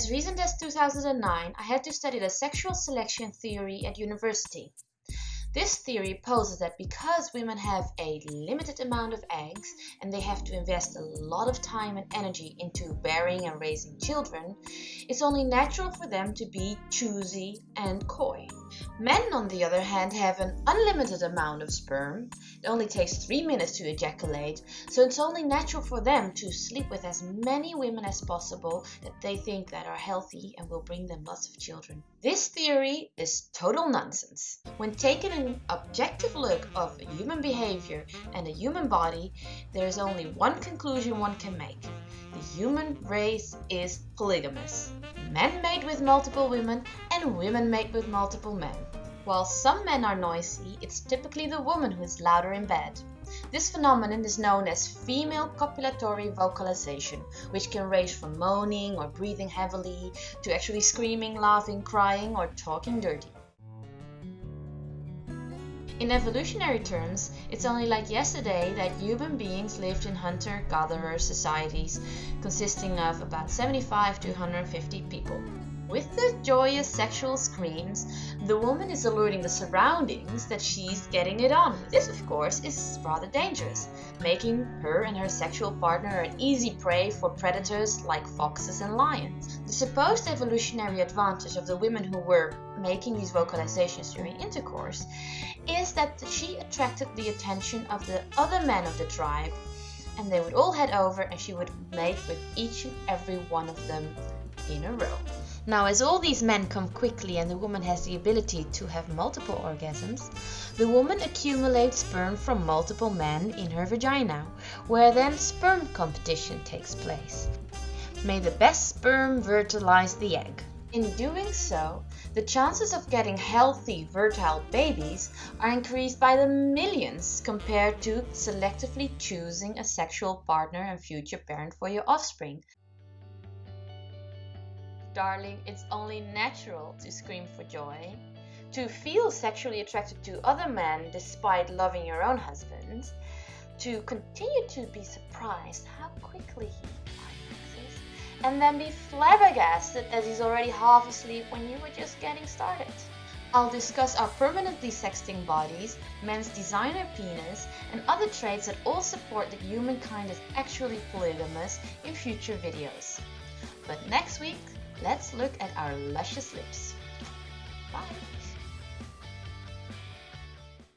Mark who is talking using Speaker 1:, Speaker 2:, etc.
Speaker 1: As recent as 2009, I had to study the sexual selection theory at university. This theory poses that because women have a limited amount of eggs and they have to invest a lot of time and energy into bearing and raising children, it's only natural for them to be choosy and coy. Men, on the other hand, have an unlimited amount of sperm. It only takes 3 minutes to ejaculate, so it's only natural for them to sleep with as many women as possible that they think that are healthy and will bring them lots of children. This theory is total nonsense. When taking an objective look of human behavior and a human body, there is only one conclusion one can make. The human race is polygamous. Men mate with multiple women and women mate with multiple men. While some men are noisy, it's typically the woman who is louder in bed. This phenomenon is known as female copulatory vocalization, which can range from moaning or breathing heavily to actually screaming, laughing, crying, or talking dirty. In evolutionary terms, it's only like yesterday that human beings lived in hunter-gatherer societies consisting of about 75 to 150 people. With the joyous sexual screams, the woman is alerting the surroundings that she's getting it on. This, of course, is rather dangerous, making her and her sexual partner an easy prey for predators like foxes and lions. The supposed evolutionary advantage of the women who were making these vocalizations during intercourse is that she attracted the attention of the other men of the tribe and they would all head over and she would mate with each and every one of them in a row. Now, as all these men come quickly and the woman has the ability to have multiple orgasms, the woman accumulates sperm from multiple men in her vagina, where then sperm competition takes place. May the best sperm fertilize the egg. In doing so, the chances of getting healthy, fertile babies are increased by the millions compared to selectively choosing a sexual partner and future parent for your offspring. Darling, it's only natural to scream for joy. To feel sexually attracted to other men despite loving your own husband. To continue to be surprised how quickly he. And then be flabbergasted that he's already half asleep when you were just getting started. I'll discuss our permanently sexting bodies, men's designer penis, and other traits that all support that humankind is actually polygamous in future videos. But next week, let's look at our luscious lips. Bye!